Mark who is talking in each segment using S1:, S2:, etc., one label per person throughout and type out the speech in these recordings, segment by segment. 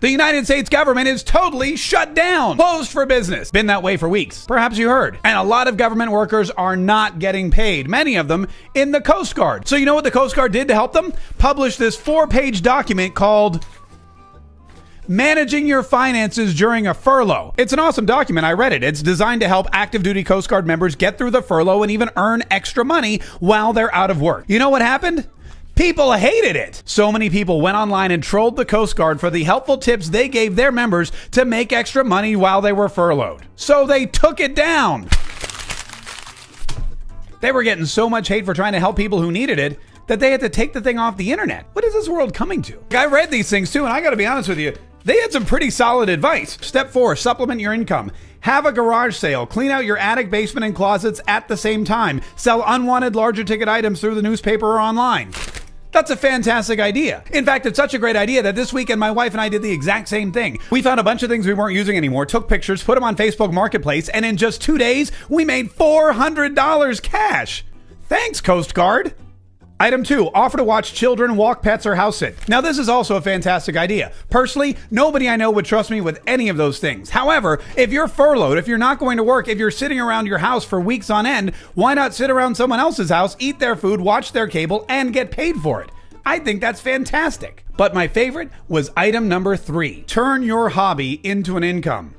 S1: The United States government is totally shut down, closed for business. Been that way for weeks. Perhaps you heard. And a lot of government workers are not getting paid, many of them in the Coast Guard. So, you know what the Coast Guard did to help them? Publish this four page document called Managing Your Finances During a Furlough. It's an awesome document. I read it. It's designed to help active duty Coast Guard members get through the furlough and even earn extra money while they're out of work. You know what happened? People hated it. So many people went online and trolled the Coast Guard for the helpful tips they gave their members to make extra money while they were furloughed. So they took it down. They were getting so much hate for trying to help people who needed it that they had to take the thing off the internet. What is this world coming to? I read these things too, and I gotta be honest with you, they had some pretty solid advice. Step four supplement your income. Have a garage sale. Clean out your attic, basement, and closets at the same time. Sell unwanted larger ticket items through the newspaper or online. That's a fantastic idea. In fact, it's such a great idea that this weekend my wife and I did the exact same thing. We found a bunch of things we weren't using anymore, took pictures, put them on Facebook Marketplace, and in just two days, we made $400 cash. Thanks, Coast Guard. Item two, offer to watch children walk pets or house sit. Now, this is also a fantastic idea. Personally, nobody I know would trust me with any of those things. However, if you're furloughed, if you're not going to work, if you're sitting around your house for weeks on end, why not sit around someone else's house, eat their food, watch their cable, and get paid for it? I think that's fantastic. But my favorite was item number three turn your hobby into an income.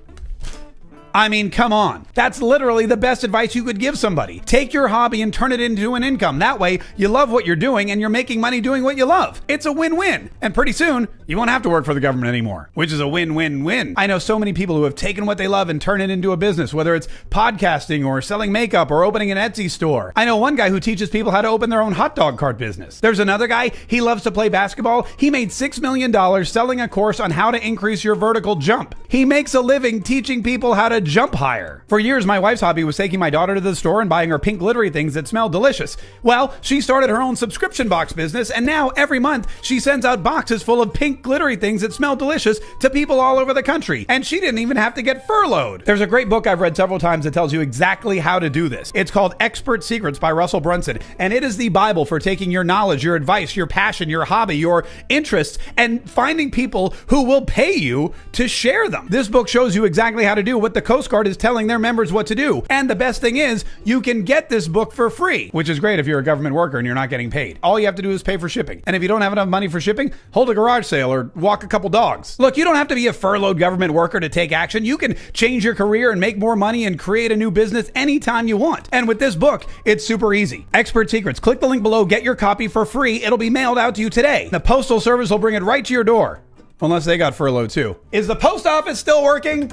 S1: I mean, come on. That's literally the best advice you could give somebody. Take your hobby and turn it into an income. That way, you love what you're doing and you're making money doing what you love. It's a win win. And pretty soon, you won't have to work for the government anymore, which is a win win win. I know so many people who have taken what they love and turned it into a business, whether it's podcasting or selling makeup or opening an Etsy store. I know one guy who teaches people how to open their own hot dog cart business. There's another guy, he loves to play basketball. He made $6 million selling a course on how to increase your vertical jump. He makes a living teaching people how jump higher. For years, my wife's hobby was taking my daughter to the store and buying her pink glittery things that smell delicious. Well, she started her own subscription box business, and now every month she sends out boxes full of pink glittery things that smell delicious to people all over the country. And she didn't even have to get furloughed. There's a great book I've read several times that tells you exactly how to do this. It's called Expert Secrets by Russell Brunson, and it is the Bible for taking your knowledge, your advice, your passion, your hobby, your interests, and finding people who will pay you to share them. This book shows you exactly how to do what the Coast Guard is telling their members what to do. And the best thing is, you can get this book for free, which is great if you're a government worker and you're not getting paid. All you have to do is pay for shipping. And if you don't have enough money for shipping, hold a garage sale or walk a couple dogs. Look, you don't have to be a furloughed government worker to take action. You can change your career and make more money and create a new business anytime you want. And with this book, it's super easy. Expert Secrets. Click the link below, get your copy for free. It'll be mailed out to you today. The Postal Service will bring it right to your door. Unless they got furloughed too. Is the post office still working?